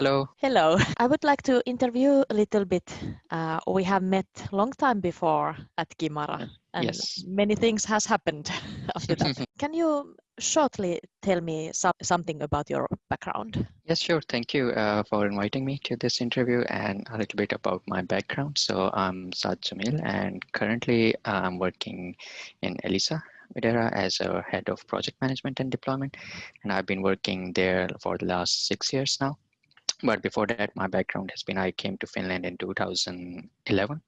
Hello. Hello. I would like to interview a little bit. Uh, we have met long time before at Kimara, and yes. many things has happened after that. Can you shortly tell me so something about your background? Yes, sure. Thank you uh, for inviting me to this interview and a little bit about my background. So I'm Saad Jamil, and currently I'm working in Elisa Videra as a head of project management and deployment, and I've been working there for the last six years now but before that, my background has been I came to Finland in 2011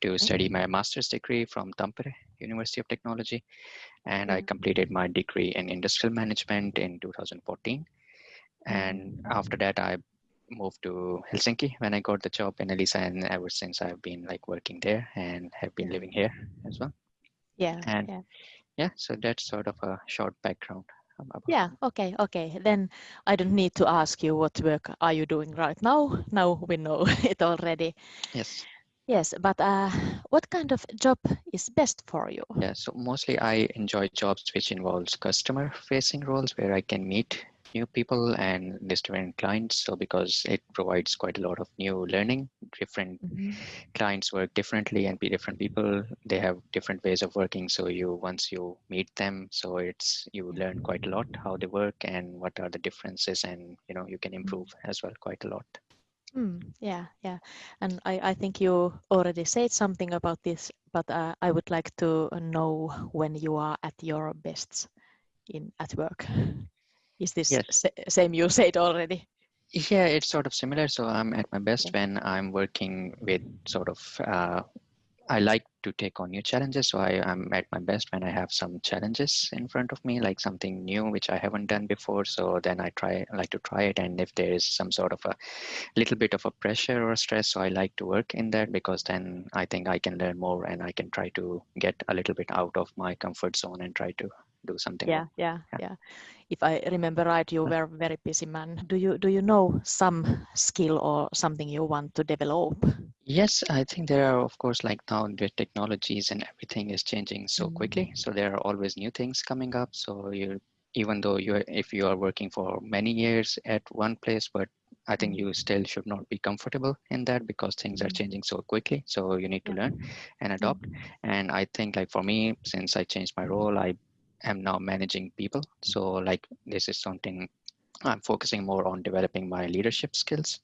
to study my master's degree from Tampere University of Technology. And I mm-hmm. completed my degree in industrial management in 2014. And after that, I moved to Helsinki when I got the job in Elisa. And ever since I've been like working there and have been living here as well. Yeah. And yeah. yeah, so that's sort of a short background. Yeah, okay, okay. Then I don't need to ask you what work are you doing right now. Now we know it already. Yes. Yes, but uh, what kind of job is best for you? Yeah, so mostly I enjoy jobs which involves customer facing roles where I can meet new people and different clients. So because it provides quite a lot of new learning, different mm-hmm. clients work differently and be different people. They have different ways of working. So you once you meet them, so it's you learn quite a lot how they work and what are the differences, and you know you can mm-hmm. improve as well quite a lot. Mm, yeah, yeah, and I, I think you already said something about this, but uh, I would like to know when you are at your best in at work. Is this yes. same you said already? Yeah, it's sort of similar. So I'm at my best when I'm working with sort of, uh, I like to take on new challenges. So I, am at my best when I have some challenges in front of me, like something new which I haven't done before. So then I try, like to try it. And if there is some sort of a little bit of a pressure or stress, so I like to work in that because then I think I can learn more and I can try to get a little bit out of my comfort zone and try to do something. Yeah, yeah, yeah, yeah. If I remember right, you were a very busy man. Do you do you know some skill or something you want to develop? Yes, I think there are, of course, like now the technologies and everything is changing so mm-hmm. quickly. So there are always new things coming up. So you even though you if you are working for many years at one place, but I think you still should not be comfortable in that because things are mm-hmm. changing so quickly. So you need to learn and adopt. And I think like for me, since I changed my role, I am now managing people. So like this is something I'm focusing more on developing my leadership skills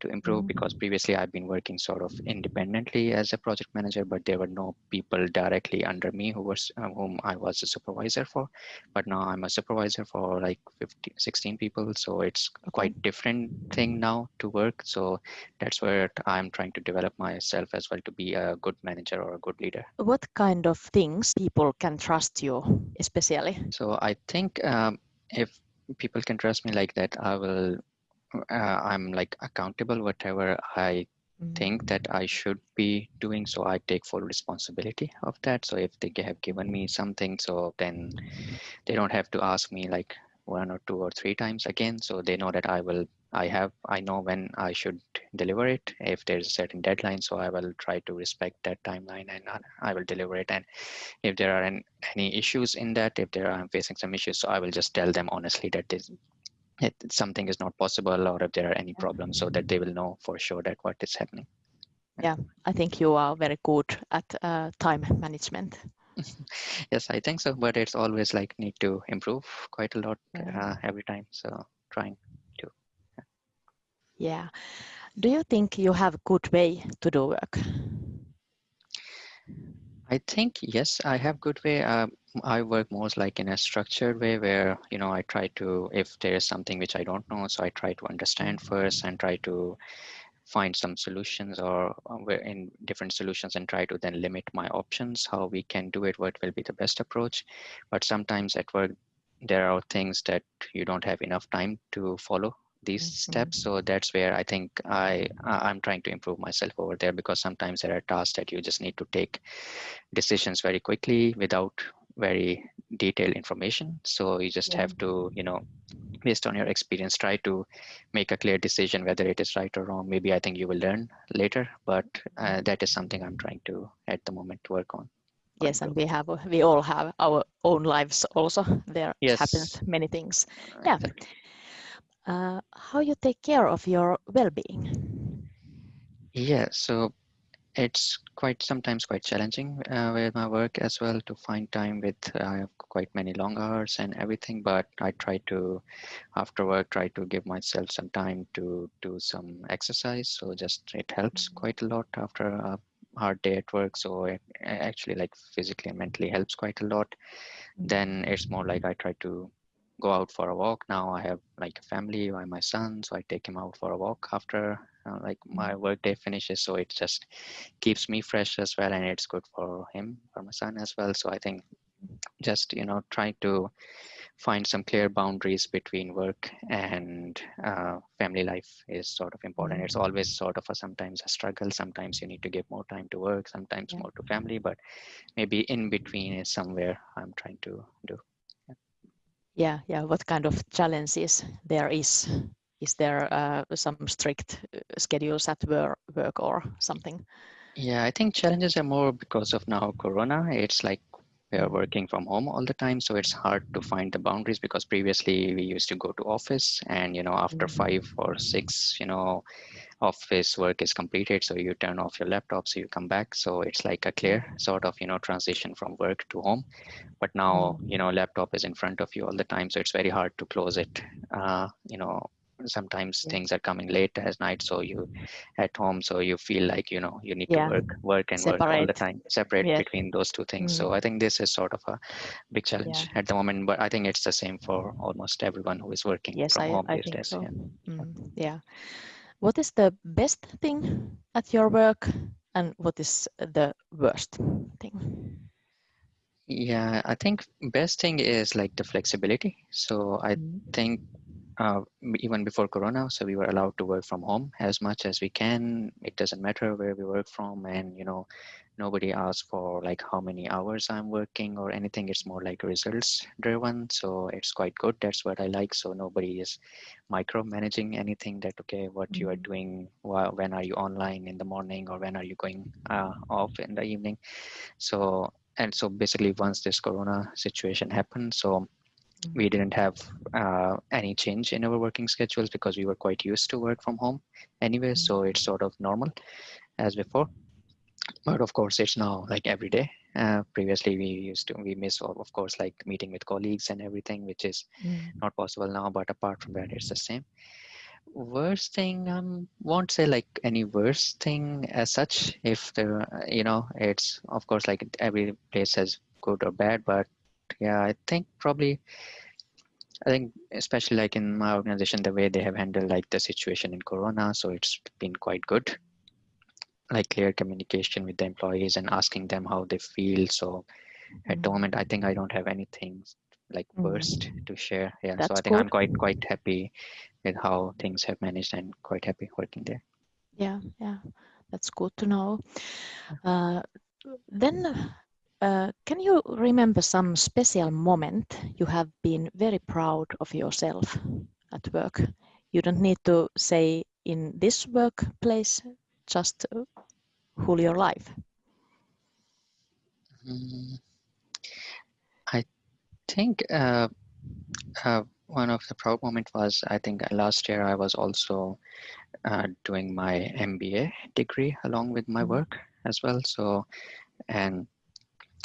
to improve because mm-hmm. previously I've been working sort of independently as a project manager, but there were no people directly under me who was uh, whom I was a supervisor for. But now I'm a supervisor for like 50, 16 people, so it's a quite different thing now to work. So that's where I'm trying to develop myself as well to be a good manager or a good leader. What kind of things people can trust you, especially? So I think um, if people can trust me like that, I will uh, i'm like accountable whatever i think that I should be doing. So I take full responsibility of that. So if they have given me something, so then they don't have to ask me like one or two or three times again. So they know that I will, I have, I know when I should deliver it. If there's a certain deadline, so I will try to respect that timeline and I will deliver it. And if there are any issues in that, if there are, I'm facing some issues, so I will just tell them honestly that this, it, something is not possible or if there are any problems so that they will know for sure that what is happening. Yeah, I think you are very good at uh, time management. yes, I think so, but it's always like need to improve quite a lot uh, every time. So trying to. Yeah. yeah. Do you think you have a good way to do work? I think yes, I have good way. Uh, I work most like in a structured way where you know I try to if there is something which I don't know, so I try to understand first and try to find some solutions or uh, in different solutions and try to then limit my options how we can do it what will be the best approach but sometimes at work there are things that you don't have enough time to follow these mm-hmm. steps so that's where i think i i'm trying to improve myself over there because sometimes there are tasks that you just need to take decisions very quickly without very detailed information so you just yeah. have to you know based on your experience try to make a clear decision whether it is right or wrong maybe i think you will learn later but uh, mm-hmm. that is something i'm trying to at the moment work on yes and we have we all have our own lives also there yes. happens many things yeah exactly. Uh, how you take care of your well-being? Yeah, so it's quite sometimes quite challenging uh, with my work as well to find time with I have quite many long hours and everything but I try to after work try to give myself some time to do some exercise so just it helps Mm-hmm. quite a lot after a hard day at work so it actually like physically and mentally helps quite a lot Mm-hmm. then it's more like I try to go out for a walk. Now I have like a family by my son so I take him out for a walk after uh, like my work day finishes so it just keeps me fresh as well and it's good for him for my son as well. So i think just you know trying to find some clear boundaries between work and uh, family life is sort of important. It's always sort of a sometimes a struggle. Sometimes you need to give more time to work sometimes Yeah. more to family but maybe in between is somewhere i'm trying to do Yeah, yeah. What kind of challenges there is? Is there uh, some strict uh, schedules at work, or something? Yeah, I think challenges are more because of now Corona. It's like we are working from home all the time, so it's hard to find the boundaries because previously we used to go to office and you know after Mhm. five or six, you know, office work is completed, so you turn off your laptop, so you come back. So it's like a clear sort of you know transition from work to home. But now you know laptop is in front of you all the time, so it's very hard to close it. Uh, you know, sometimes Yeah. things are coming late as night so you at home so you feel like you know you need Yeah. to work work and work all the time separate Yes. between those two things Mm. so i think this is sort of a big challenge Yeah. at the moment but i think it's the same for almost everyone who is working Yes, from I, home I these think days so. yeah. Mm, yeah. What is the best thing at your work and what is the worst thing? yeah i think best thing is like the flexibility so i Mm. think uh, even before corona so we were allowed to work from home as much as we can it doesn't matter where we work from and you know nobody asks for like how many hours i'm working or anything. It's more like results driven so it's quite good. That's what i like. So nobody is micromanaging anything that okay what you are Mm. doing wh- when are you online in the morning or when are you going uh, off in the evening. So and so basically once this corona situation happened so we didn't have uh, any change in our working schedules because we were quite used to work from home anyway. So it's sort of normal as before but of course it's now like every day uh, previously we used to we miss of course like meeting with colleagues and everything which is Mm. not possible now but apart from that it's the same worst thing um won't say like any worst thing as such if there you know it's of course like every place has good or bad but yeah i think probably I think especially like in my organization, the way they have handled like the situation in Corona, so it's been quite good. Like clear communication with the employees and asking them how they feel. So at the Mm. moment, I think I don't have anything like Mm. worst to share. Yeah, so I think I'm quite quite happy with how things have managed and quite happy working there. Yeah, yeah. That's good to know. Uh, then uh, can you remember some special moment you have been very proud of yourself at work? You don't need to say in this workplace, just uh, whole your life. Mm, I think uh, uh, one of the proud moment was I think last year I was also uh, doing my MBA degree along with my Mhm. work as well. So and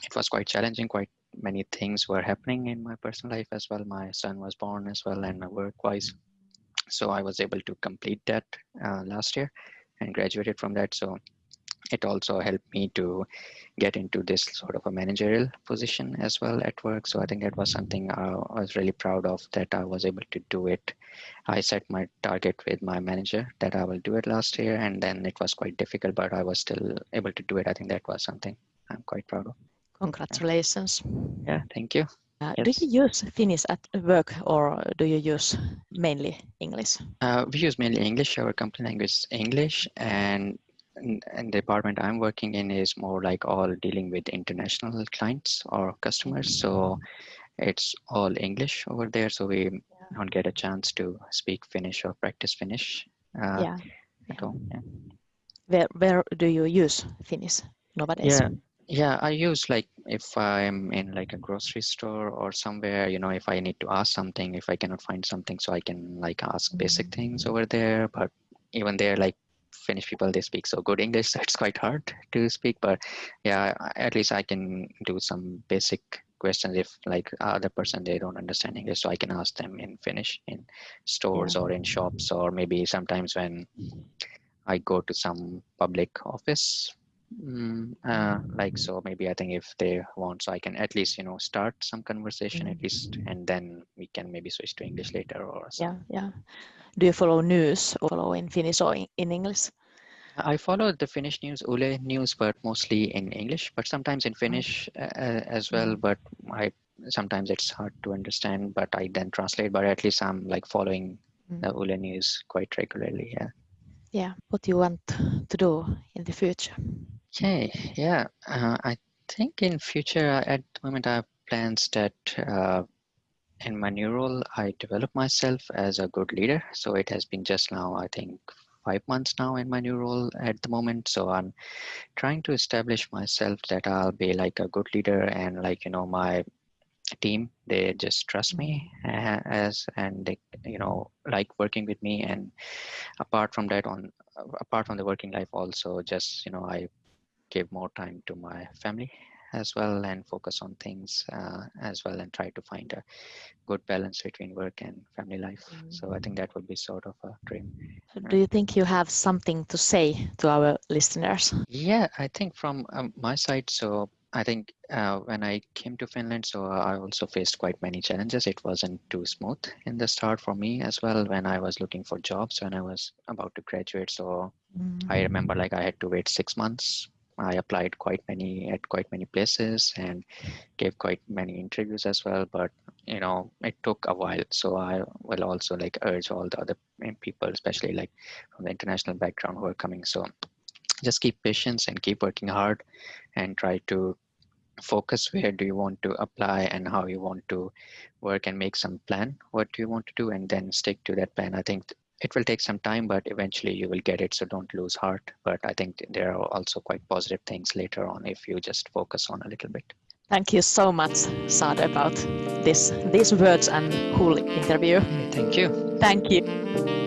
it was quite challenging quite many things were happening in my personal life as well my son was born as well and my work wise so i was able to complete that uh, last year and graduated from that. So it also helped me to get into this sort of a managerial position as well at work. So i think that was something i was really proud of that i was able to do it. I set my target with my manager that i will do it last year and then it was quite difficult but i was still able to do it. I think that was something i'm quite proud of. Congratulations. yeah thank you Uh, yes Do you use Finnish at work or do you use mainly English? uh, we use mainly english our company language is english and and the department i'm working in is more like all dealing with international clients or customers so it's all english over there so we don't get a chance to speak finnish or practice finnish uh, Yeah. at yeah. home yeah. Where, where do you use Finnish nowadays? yeah yeah i use like if i'm in like a grocery store or somewhere you know if i need to ask something if i cannot find something so i can like ask basic mm. things over there but even there like finnish people they speak so good english so it's quite hard to speak but yeah at least i can do some basic questions if like other person they don't understand english so i can ask them in finnish in stores Yeah. or in shops or maybe sometimes when i go to some public office Mm, uh, like so maybe i think if they want so i can at least you know start some conversation at least and then we can maybe switch to english later or Yeah, yeah. Do you follow news or follow in Finnish or in, in English? i follow the finnish news Yle news but mostly in english but sometimes in finnish uh, as well but i sometimes it's hard to understand but i then translate but at least i'm like following Mm. the Yle news quite regularly yeah Yeah. What do you want to do in the future? Okay, yeah. Uh, I think in future, uh, at the moment, I have plans that uh, in my new role, I develop myself as a good leader. So it has been just now, I think, five months now in my new role at the moment. So I'm trying to establish myself that I'll be like a good leader and like, you know, my team, they just trust me uh, as, and they, you know, like working with me. And apart from that, on apart from the working life, also just, you know, I give more time to my family as well and focus on things uh, as well and try to find a good balance between work and family life. So i think that would be sort of a dream Do you think you have something to say to our listeners? yeah i think from um, my side so i think uh, when i came to finland so i also faced quite many challenges. It wasn't too smooth in the start for me as well when i was looking for jobs when i was about to graduate. So i remember like i had to wait six months I applied quite many at quite many places and gave quite many interviews as well. But you know, it took a while. So I will also like urge all the other eh, people, especially like from the international background who are coming. So just keep patience and keep working hard and try to focus where do you want to apply and how you want to work and make some plan what do you want to do and then stick to that plan i think it will take some time but eventually you will get it so don't lose heart but i think there are also quite positive things later on if you just focus on a little bit Thank you so much, Saad, about this these words and cool interview. thank you Thank you.